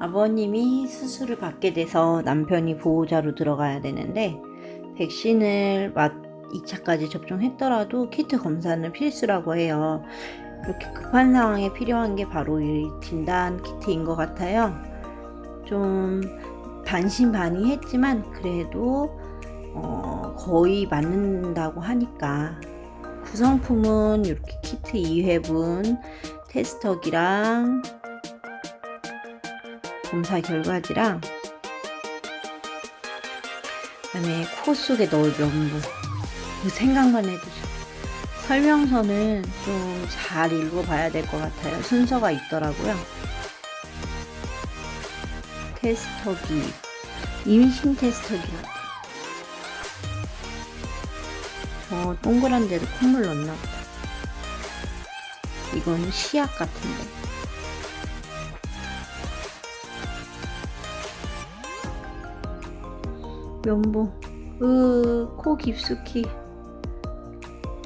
아버님이 수술을 받게 돼서 남편이 보호자로 들어가야 되는데 백신을 맞 2차까지 접종했더라도 키트 검사는 필수라고 해요. 이렇게 급한 상황에 필요한 게 바로 이 진단 키트인 것 같아요. 좀 반신반의 했지만 그래도 어, 거의 맞는다고 하니까 구성품은 이렇게 키트 2회분 테스터기랑 검사 결과지랑 그다음에 코 속에 넣을 면부. 그 생각만 해도 설명서는 좀 잘 읽어봐야 될 것 같아요. 순서가 있더라고요. 테스터기. 임신 테스터기 같아 저 동그란 데도 콧물 넣나 보다. 이건 시약 같은데 면보 으, 코 깊숙이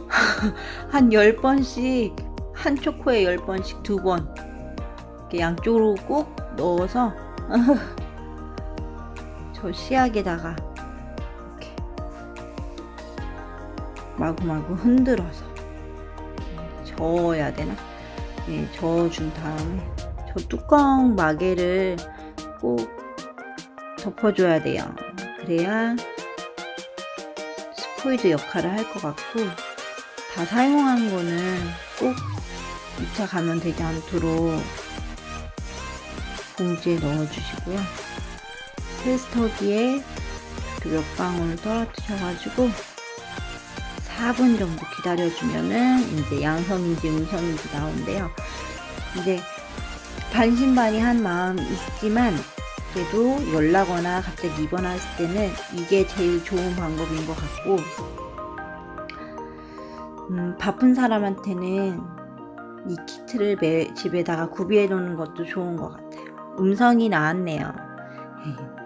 한 10번씩 한쪽 코에 10번씩 두 번 이렇게 양쪽으로 꼭 넣어서 저 시약에다가 이렇게 마구마구 흔들어서 저어야 되나? 예, 저어준 다음에 저 뚜껑 마개를 꼭 덮어줘야 돼요. 그래야 스포이드 역할을 할 것 같고 다 사용한 거는 꼭 2차 감염되지 않도록 봉지에 넣어주시고요. 테스터기에 몇 방울 떨어뜨려가지고 4분 정도 기다려주면은 이제 양성인지 음성인지 나오는데요. 이제 반신반의한 마음 있지만 그래도 열나거나 갑자기 입원했을 때는 이게 제일 좋은 방법인 것 같고 음, 바쁜 사람한테는 이 키트를 매, 집에다가 구비해 놓는 것도 좋은 것 같아요. 음성이 나왔네요.